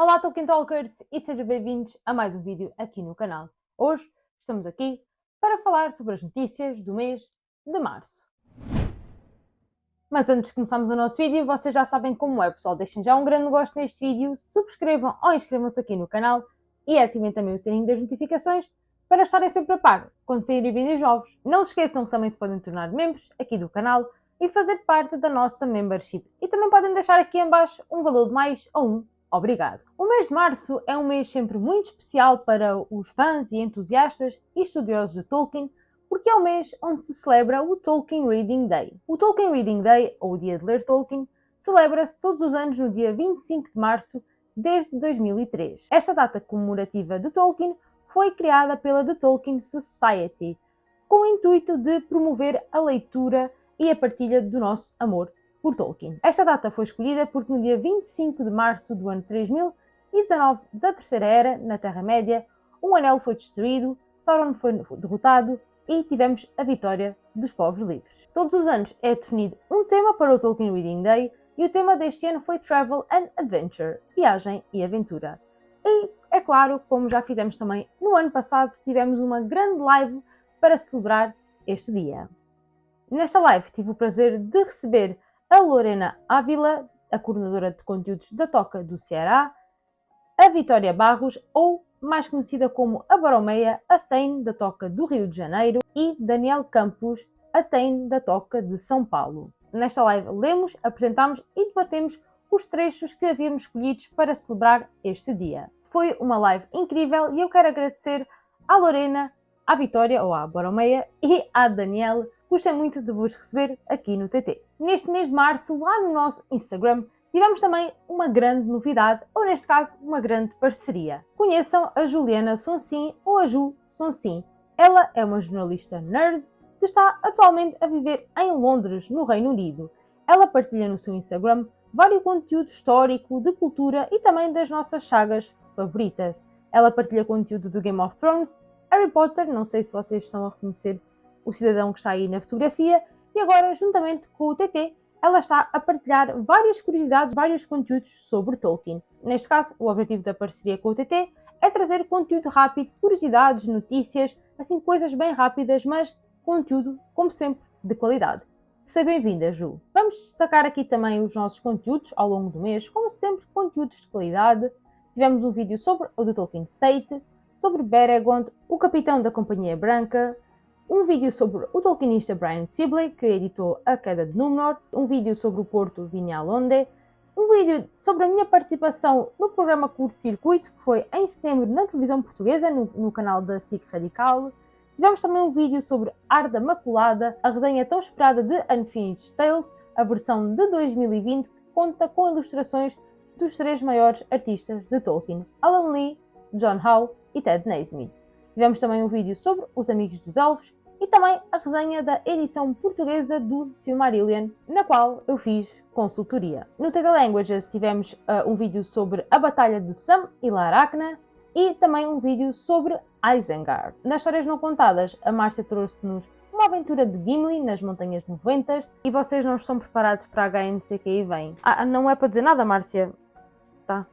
Olá Tolkien Talkers e sejam bem-vindos a mais um vídeo aqui no canal. Hoje estamos aqui para falar sobre as notícias do mês de Março. Mas antes de começarmos o nosso vídeo, vocês já sabem como é pessoal, deixem já um grande gosto neste vídeo, subscrevam ou inscrevam-se aqui no canal e ativem também o sininho das notificações para estarem sempre a par quando saírem vídeos novos. Não se esqueçam que também se podem tornar membros aqui do canal e fazer parte da nossa membership. E também podem deixar aqui em baixo um valor de mais ou um obrigado. O mês de março é um mês sempre muito especial para os fãs e entusiastas e estudiosos de Tolkien, porque é o mês onde se celebra o Tolkien Reading Day. O Tolkien Reading Day, ou o Dia de Ler Tolkien, celebra-se todos os anos no dia 25 de março desde 2003. Esta data comemorativa de Tolkien foi criada pela The Tolkien Society, com o intuito de promover a leitura e a partilha do nosso amor por Tolkien. Esta data foi escolhida porque no dia 25 de março do ano 3019 da Terceira Era, na Terra-média, um anel foi destruído, Sauron foi derrotado e tivemos a vitória dos povos livres. Todos os anos é definido um tema para o Tolkien Reading Day e o tema deste ano foi Travel and Adventure, viagem e aventura. E, é claro, como já fizemos também no ano passado, tivemos uma grande live para celebrar este dia. Nesta live tive o prazer de receber a Lorena Ávila, a coordenadora de conteúdos da Toca do Ceará, a Vitória Barros, ou mais conhecida como a Baromeia, a Tem da Toca do Rio de Janeiro, e Daniel Campos, a Tem da Toca de São Paulo. Nesta live lemos, apresentamos e debatemos os trechos que havíamos escolhidos para celebrar este dia. Foi uma live incrível e eu quero agradecer à Lorena, à Vitória, ou à Baromeia, e à Daniel Gostei muito de vos receber aqui no TT. Neste mês de março, lá no nosso Instagram, tivemos também uma grande novidade, ou neste caso, uma grande parceria. Conheçam a Juliana Sonsim ou a Ju Sonsim. Ela é uma jornalista nerd que está atualmente a viver em Londres, no Reino Unido. Ela partilha no seu Instagram vários conteúdos histórico, de cultura e também das nossas sagas favoritas. Ela partilha conteúdo do Game of Thrones, Harry Potter, não sei se vocês estão a reconhecer o cidadão que está aí na fotografia, e agora, juntamente com o TT, ela está a partilhar várias curiosidades, vários conteúdos sobre Tolkien. Neste caso, o objetivo da parceria com o TT é trazer conteúdo rápido, curiosidades, notícias, assim coisas bem rápidas, mas conteúdo, como sempre, de qualidade. Seja bem-vinda, Ju! Vamos destacar aqui também os nossos conteúdos ao longo do mês, como sempre, conteúdos de qualidade. Tivemos um vídeo sobre o The Tolkien State, sobre Beregond, o capitão da Companhia Branca, um vídeo sobre o tolkienista Brian Sibley, que editou A Queda de Númenor, um vídeo sobre o Porto Vignalonde, um vídeo sobre a minha participação no programa Curto Circuito, que foi em setembro na televisão portuguesa, no, no canal da SIC Radical. Tivemos também um vídeo sobre Arda Maculada, a resenha tão esperada de Unfinished Tales, a versão de 2020, que conta com ilustrações dos três maiores artistas de Tolkien, Alan Lee, John Howe e Ted Naismith. Tivemos também um vídeo sobre os Amigos dos Elfos, e também a resenha da edição portuguesa do Silmarillion, na qual eu fiz consultoria. No TD Languages tivemos uh, um vídeo sobre a Batalha de Sam e Laracna e também um vídeo sobre Isengard. Nas histórias não contadas, a Márcia trouxe-nos uma aventura de Gimli nas Montanhas Noventas e vocês não estão preparados para a HNC que aí vem. Ah, não é para dizer nada, Márcia. Tá.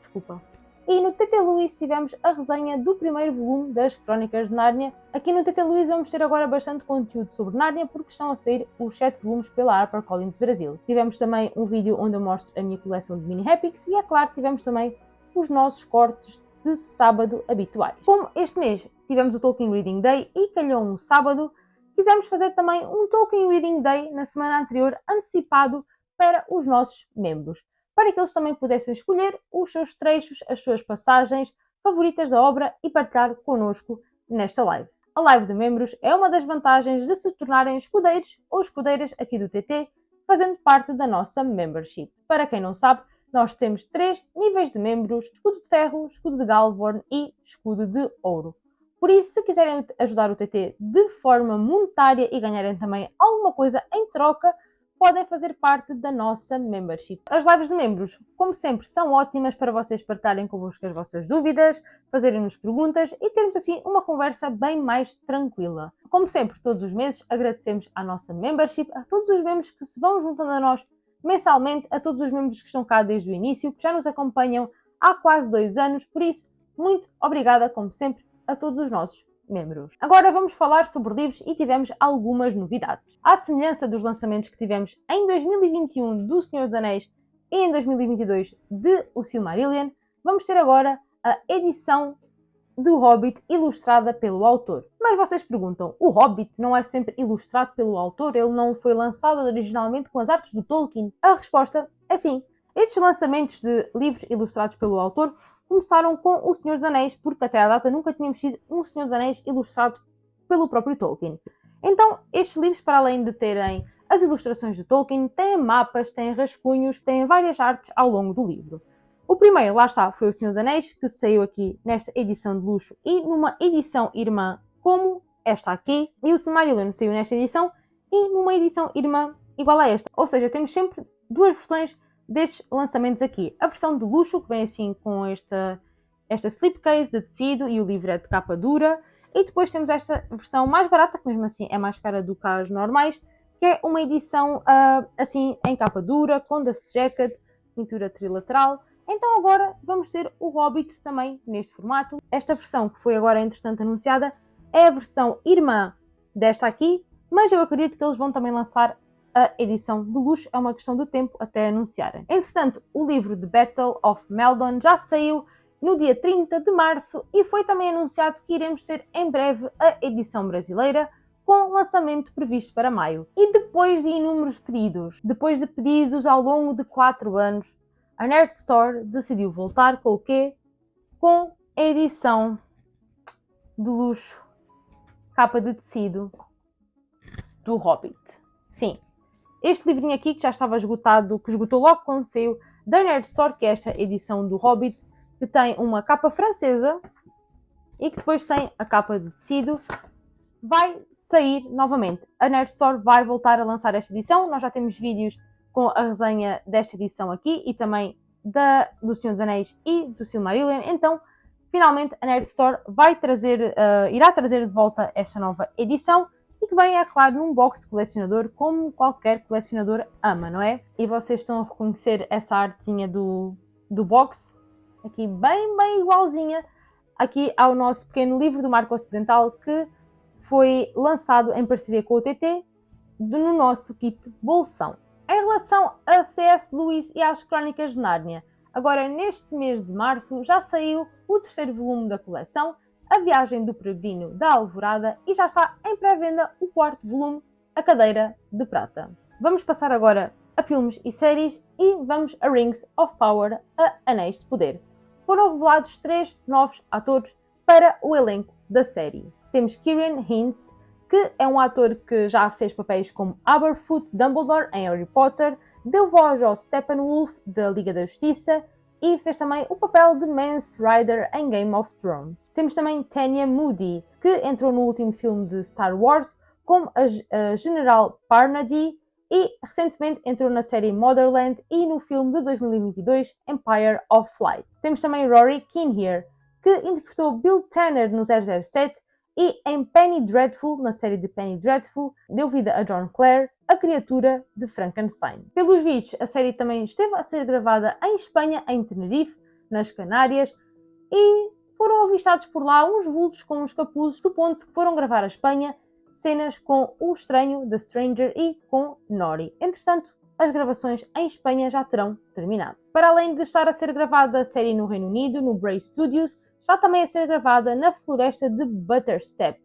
Desculpa. E no TT Luís tivemos a resenha do primeiro volume das Crónicas de Nárnia. Aqui no TT Luís vamos ter agora bastante conteúdo sobre Nárnia porque estão a sair os 7 volumes pela HarperCollins Brasil. Tivemos também um vídeo onde eu mostro a minha coleção de mini epics e é claro tivemos também os nossos cortes de sábado habituais. Como este mês tivemos o Tolkien Reading Day e calhou um sábado, quisemos fazer também um Tolkien Reading Day na semana anterior antecipado para os nossos membros para que eles também pudessem escolher os seus trechos, as suas passagens favoritas da obra e partilhar connosco nesta live. A live de membros é uma das vantagens de se tornarem escudeiros ou escudeiras aqui do TT, fazendo parte da nossa membership. Para quem não sabe, nós temos três níveis de membros: escudo de ferro, escudo de Galvorn e escudo de ouro. Por isso, se quiserem ajudar o TT de forma monetária e ganharem também alguma coisa em troca, podem fazer parte da nossa membership. As lives de membros, como sempre, são ótimas para vocês partilharem convosco as vossas dúvidas, fazerem-nos perguntas e termos assim uma conversa bem mais tranquila. Como sempre, todos os meses agradecemos à nossa membership, a todos os membros que se vão juntando a nós mensalmente a todos os membros que estão cá desde o início, que já nos acompanham há quase dois anos, por isso, muito obrigada, como sempre, a todos os nossos membros. Agora vamos falar sobre livros e tivemos algumas novidades. À semelhança dos lançamentos que tivemos em 2021 do Senhor dos Anéis e em 2022 de O Silmarillion, vamos ter agora a edição do Hobbit ilustrada pelo autor. Mas vocês perguntam, o Hobbit não é sempre ilustrado pelo autor? Ele não foi lançado originalmente com as artes do Tolkien? A resposta é sim. Estes lançamentos de livros ilustrados pelo autor começaram com O Senhor dos Anéis, porque até à data nunca tínhamos tido um Senhor dos Anéis ilustrado pelo próprio Tolkien. Então, estes livros, para além de terem as ilustrações de Tolkien, têm mapas, têm rascunhos, têm várias artes ao longo do livro. O primeiro, lá está, foi O Senhor dos Anéis, que saiu aqui nesta edição de luxo e numa edição irmã como esta aqui. E o Silmarillion saiu nesta edição e numa edição irmã igual a esta. Ou seja, temos sempre duas versões destes lançamentos aqui. A versão de luxo, que vem assim com esta, esta slipcase de tecido e o livro é de capa dura. E depois temos esta versão mais barata, que mesmo assim é mais cara do que as normais, que é uma edição uh, assim em capa dura, com dust jacket, pintura trilateral então agora vamos ter o Hobbit também neste formato. Esta versão que foi agora entretanto anunciada é a versão irmã desta aqui, mas eu acredito que eles vão também lançar a edição de luxo, é uma questão do tempo até anunciarem. Entretanto, o livro The Battle of Meldon já saiu no dia 30 de março e foi também anunciado que iremos ter em breve a edição brasileira com lançamento previsto para maio. E depois de inúmeros pedidos, depois de pedidos ao longo de 4 anos, a Nerd Store decidiu voltar com o quê? Com a edição de luxo, capa de tecido do Hobbit. Sim, este livrinho aqui que já estava esgotado, que esgotou logo quando saiu da Nerd Store, que é esta edição do Hobbit, que tem uma capa francesa e que depois tem a capa de tecido, vai sair novamente. A Nerd Store vai voltar a lançar esta edição. Nós já temos vídeos com a resenha desta edição aqui e também da, do Senhor dos Anéis e do Silmarillion. Então, finalmente, a Nerd Store vai trazer, uh, irá trazer de volta esta nova edição e que vem, é claro, num box colecionador, como qualquer colecionador ama, não é? E vocês estão a reconhecer essa artezinha do, do box, aqui bem, bem igualzinha, aqui ao nosso pequeno livro do Marco Ocidental que foi lançado em parceria com o TT no nosso kit Bolsão. Em relação a C.S. Lewis e às Crónicas de Nárnia, agora neste mês de março já saiu o terceiro volume da coleção, A Viagem do Peregrino da Alvorada, e já está em pré-venda o quarto volume, A Cadeira de Prata. Vamos passar agora a filmes e séries e vamos a Rings of Power, a Anéis de Poder. Foram revelados três novos atores para o elenco da série. Temos Kieran Hintz, que é um ator que já fez papéis como Aberfoot Dumbledore em Harry Potter, deu voz ao Steppenwolf da Liga da Justiça e fez também o papel de Mance Rider em Game of Thrones. Temos também Tanya Moody, que entrou no último filme de Star Wars como a, General Parnady e recentemente entrou na série Motherland e no filme de 2022 Empire of Light. Temos também Rory Kinnear, que interpretou Bill Tanner no 007 e em Penny Dreadful, na série de Penny Dreadful, deu vida a John Clare, a criatura de Frankenstein. Pelos vistos, a série também esteve a ser gravada em Espanha, em Tenerife, nas Canárias, e foram avistados por lá uns vultos com uns capuzes, supondo-se que foram gravar a Espanha cenas com o estranho, The Stranger e com Nori. Entretanto, as gravações em Espanha já terão terminado. Para além de estar a ser gravada a série no Reino Unido, no Bray Studios, está também a ser gravada na floresta de Butterstep,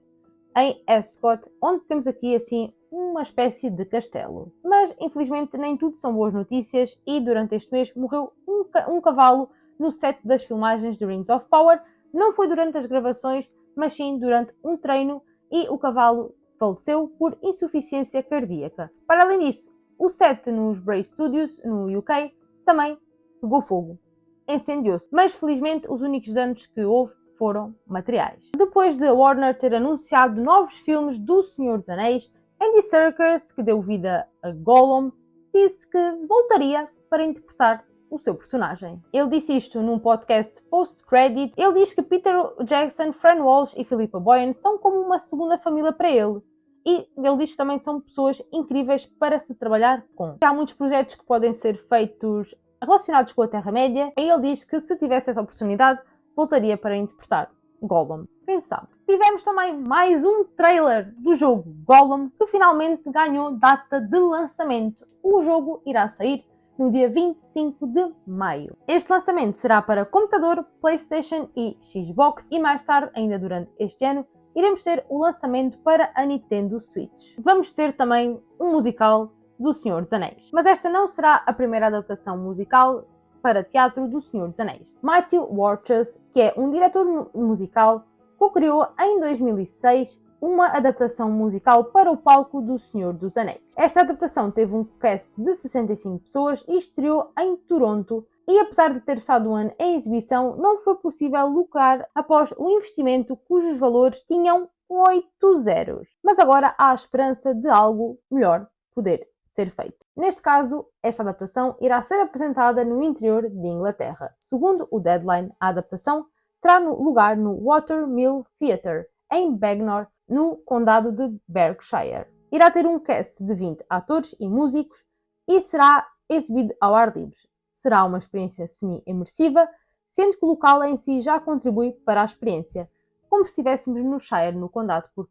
em Ascot, onde temos aqui assim uma espécie de castelo. Mas infelizmente nem tudo são boas notícias e durante este mês morreu um, um cavalo no set das filmagens de Rings of Power. Não foi durante as gravações, mas sim durante um treino e o cavalo faleceu por insuficiência cardíaca. Para além disso, o set nos Bray Studios, no UK, também pegou fogo incendiou-se, mas felizmente os únicos danos que houve foram materiais. Depois de Warner ter anunciado novos filmes do Senhor dos Anéis, Andy Serkis, que deu vida a Gollum, disse que voltaria para interpretar o seu personagem. Ele disse isto num podcast post-credit. Ele diz que Peter Jackson, Fran Walsh e Philippa Boyens são como uma segunda família para ele e ele diz que também são pessoas incríveis para se trabalhar com. Há muitos projetos que podem ser feitos relacionados com a Terra-média e ele diz que se tivesse essa oportunidade voltaria para interpretar Gollum. Quem sabe? Tivemos também mais um trailer do jogo Gollum que finalmente ganhou data de lançamento. O jogo irá sair no dia 25 de maio. Este lançamento será para computador, PlayStation e Xbox e mais tarde, ainda durante este ano, iremos ter o lançamento para a Nintendo Switch. Vamos ter também um musical do Senhor dos Anéis. Mas esta não será a primeira adaptação musical para teatro do Senhor dos Anéis. Matthew Warchus, que é um diretor musical, co-criou em 2006 uma adaptação musical para o palco do Senhor dos Anéis. Esta adaptação teve um cast de 65 pessoas e estreou em Toronto e apesar de ter estado um ano em exibição, não foi possível lucrar após o investimento cujos valores tinham 8 zeros. Mas agora há a esperança de algo melhor poder ser feito. Neste caso, esta adaptação irá ser apresentada no interior de Inglaterra. Segundo o Deadline, a adaptação terá lugar no Watermill Theatre, em Bagnor, no condado de Berkshire. Irá ter um cast de 20 atores e músicos e será exibido ao ar livre. Será uma experiência semi-imersiva, sendo que o local em si já contribui para a experiência, como se estivéssemos no Shire, no condado, por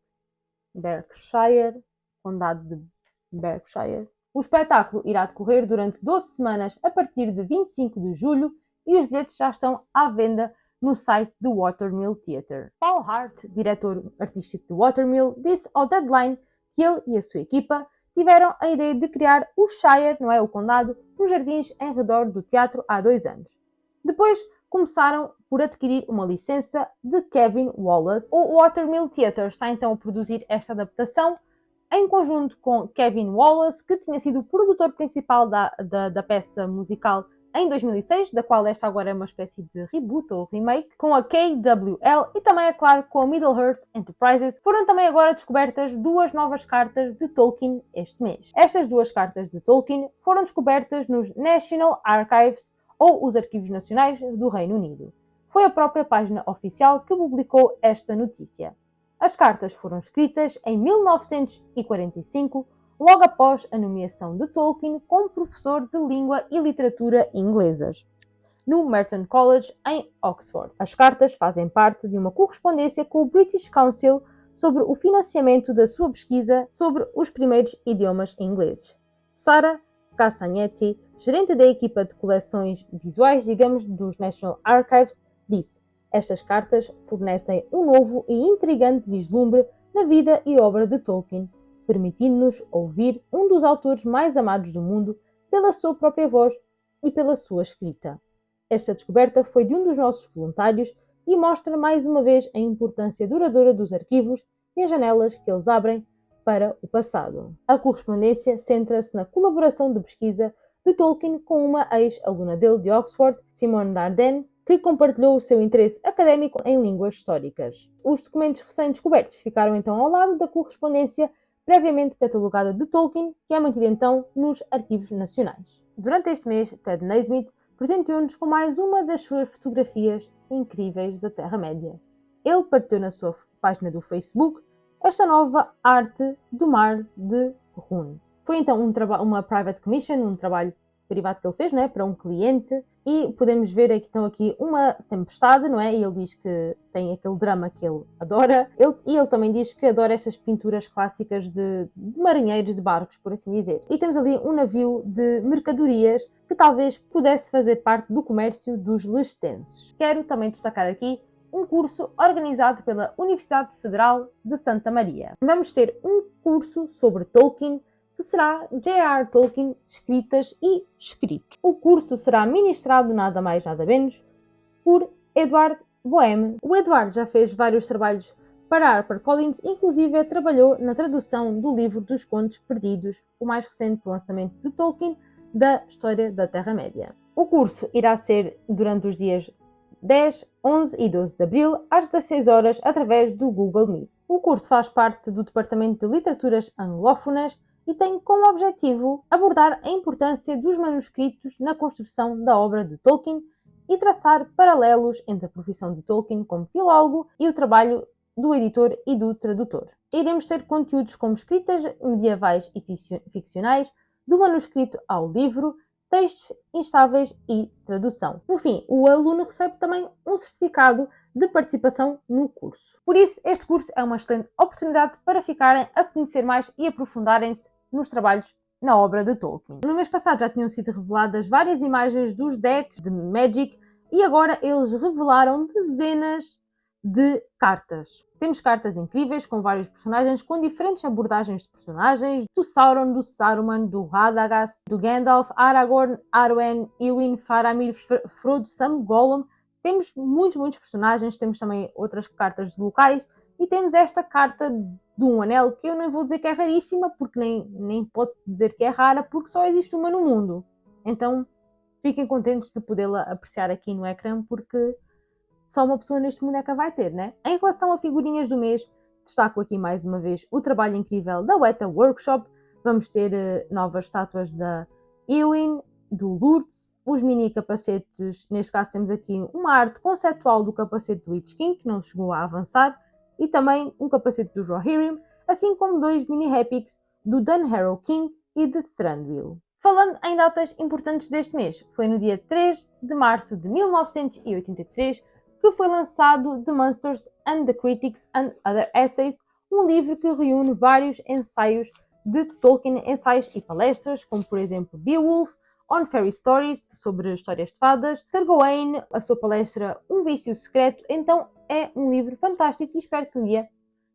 Berkshire, condado de Berkshire. O espetáculo irá decorrer durante 12 semanas a partir de 25 de julho e os bilhetes já estão à venda no site do Watermill Theatre. Paul Hart, diretor artístico do Watermill, disse ao Deadline que ele e a sua equipa tiveram a ideia de criar o Shire, não é o condado, nos jardins em redor do teatro há dois anos. Depois começaram por adquirir uma licença de Kevin Wallace. O Watermill Theatre está então a produzir esta adaptação em conjunto com Kevin Wallace, que tinha sido o produtor principal da, da, da peça musical em 2006, da qual esta agora é uma espécie de reboot ou remake, com a KWL e também, é claro, com a Middle-earth Enterprises. Foram também agora descobertas duas novas cartas de Tolkien este mês. Estas duas cartas de Tolkien foram descobertas nos National Archives ou os Arquivos Nacionais do Reino Unido. Foi a própria página oficial que publicou esta notícia. As cartas foram escritas em 1945 logo após a nomeação de Tolkien como professor de língua e literatura inglesas no Merton College em Oxford. As cartas fazem parte de uma correspondência com o British Council sobre o financiamento da sua pesquisa sobre os primeiros idiomas ingleses. Sara Cassagnetti, gerente da equipa de coleções visuais, digamos, dos National Archives, disse: Estas cartas fornecem um novo e intrigante vislumbre na vida e obra de Tolkien permitindo-nos ouvir um dos autores mais amados do mundo pela sua própria voz e pela sua escrita. Esta descoberta foi de um dos nossos voluntários e mostra mais uma vez a importância duradoura dos arquivos e as janelas que eles abrem para o passado. A correspondência centra-se na colaboração de pesquisa de Tolkien com uma ex-aluna dele de Oxford, Simone Darden, que compartilhou o seu interesse académico em línguas históricas. Os documentos recém-descobertos ficaram então ao lado da correspondência previamente catalogada de Tolkien, que é mantida então nos arquivos nacionais. Durante este mês, Ted Naismith presenteou-nos com mais uma das suas fotografias incríveis da Terra-média. Ele partilhou na sua página do Facebook esta nova arte do mar de Rune. Foi então um uma private commission, um trabalho privado que ele fez né, para um cliente e podemos ver aqui, então aqui uma tempestade, não é? E ele diz que tem aquele drama que ele adora. Ele, e ele também diz que adora estas pinturas clássicas de, de marinheiros de barcos, por assim dizer. E temos ali um navio de mercadorias que talvez pudesse fazer parte do comércio dos lestenses. Quero também destacar aqui um curso organizado pela Universidade Federal de Santa Maria. Vamos ter um curso sobre Tolkien que será J.R. Tolkien Escritas e Escritos. O curso será ministrado nada mais nada menos por Edward Boheme. O Edward já fez vários trabalhos para HarperCollins, inclusive trabalhou na tradução do livro dos Contos Perdidos, o mais recente lançamento de Tolkien da história da Terra-média. O curso irá ser durante os dias 10, 11 e 12 de abril, às 16 horas, através do Google Meet. O curso faz parte do Departamento de Literaturas Anglófonas e tem como objetivo abordar a importância dos manuscritos na construção da obra de Tolkien e traçar paralelos entre a profissão de Tolkien como filólogo e o trabalho do editor e do tradutor. Iremos ter conteúdos como escritas medievais e ficcionais, do manuscrito ao livro, textos instáveis e tradução. No fim, o aluno recebe também um certificado de participação no curso. Por isso, este curso é uma excelente oportunidade para ficarem a conhecer mais e aprofundarem-se nos trabalhos na obra de Tolkien. No mês passado já tinham sido reveladas várias imagens dos decks de Magic e agora eles revelaram dezenas de cartas. Temos cartas incríveis com vários personagens com diferentes abordagens de personagens, do Sauron, do Saruman, do Radagast, do Gandalf, Aragorn, Arwen, Eowyn, Faramir, Frodo, Sam, Gollum. Temos muitos, muitos personagens, temos também outras cartas de locais e temos esta carta de um anel que eu nem vou dizer que é raríssima porque nem, nem pode dizer que é rara porque só existe uma no mundo. Então fiquem contentes de podê-la apreciar aqui no ecrã porque só uma pessoa neste que vai ter, né? Em relação a figurinhas do mês, destaco aqui mais uma vez o trabalho incrível da Weta Workshop. Vamos ter uh, novas estátuas da Ewin, do Lourdes, os mini capacetes, neste caso temos aqui uma arte conceptual do capacete do Witch King, que não chegou a avançar, e também um capacete do Rohirrim, assim como dois mini Epics do Dunharrow King e de Thranduil. Falando em datas importantes deste mês, foi no dia 3 de março de 1983 que foi lançado The Monsters and the Critics and Other Essays, um livro que reúne vários ensaios de Tolkien, ensaios e palestras, como por exemplo Beowulf, On Fairy Stories, sobre histórias de fadas, Sir Gawain, a sua palestra Um Vício Secreto, então é um livro fantástico e espero que um dia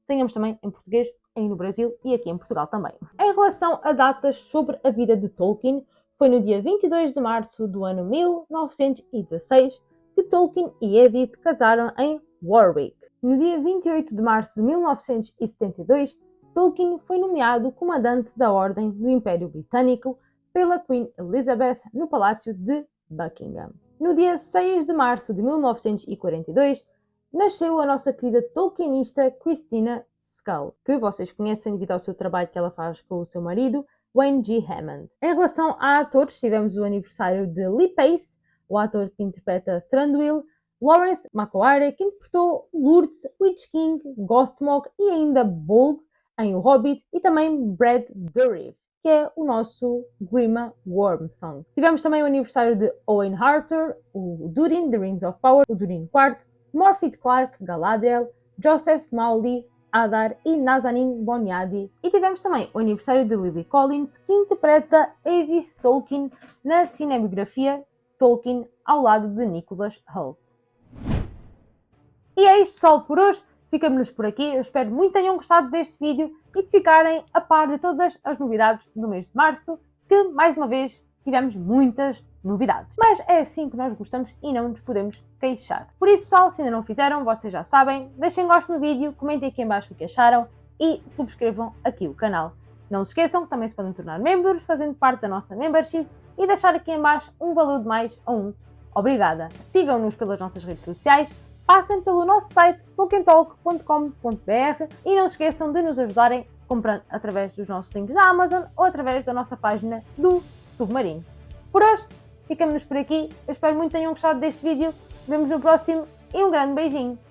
tenhamos também em português aí no Brasil e aqui em Portugal também. Em relação a datas sobre a vida de Tolkien, foi no dia 22 de março do ano 1916 que Tolkien e Edith casaram em Warwick. No dia 28 de março de 1972, Tolkien foi nomeado comandante da Ordem do Império Britânico pela Queen Elizabeth no Palácio de Buckingham. No dia 6 de março de 1942, nasceu a nossa querida tolkienista Christina Scull, que vocês conhecem devido ao seu trabalho que ela faz com o seu marido, Wayne G. Hammond. Em relação a atores, tivemos o aniversário de Lee Pace, o ator que interpreta Thranduil, Lawrence McQuarrie, que interpretou Lourdes, Witch King, Gothmog e ainda Bolg em O Hobbit, e também Brad Dourif, que é o nosso Grima Wormthong. Tivemos também o aniversário de Owen Harter, o Durin, The Rings of Power, o Durin IV, Morphy Clark, Galadriel, Joseph Mauldie, Adar e Nazanin Boniadi. E tivemos também o aniversário de Lily Collins, que interpreta Edith Tolkien na cinebiografia Tolkien ao lado de Nicholas Hoult. E é isto pessoal por hoje, ficamos por aqui, eu espero muito tenham gostado deste vídeo e de ficarem a par de todas as novidades do mês de Março, que mais uma vez tivemos muitas novidades. Mas é assim que nós gostamos e não nos podemos queixar. Por isso pessoal, se ainda não fizeram, vocês já sabem, deixem gosto no vídeo, comentem aqui em baixo o que acharam e subscrevam aqui o canal. Não se esqueçam que também se podem tornar membros fazendo parte da nossa membership e deixar aqui em baixo um valor de mais ou um. Obrigada! Sigam-nos pelas nossas redes sociais, passem pelo nosso site tolkientalk.com.br e não se esqueçam de nos ajudarem comprando através dos nossos links da Amazon ou através da nossa página do Submarino. Por hoje, ficamos por aqui. Eu espero muito que tenham gostado deste vídeo. Vemos no próximo e um grande beijinho!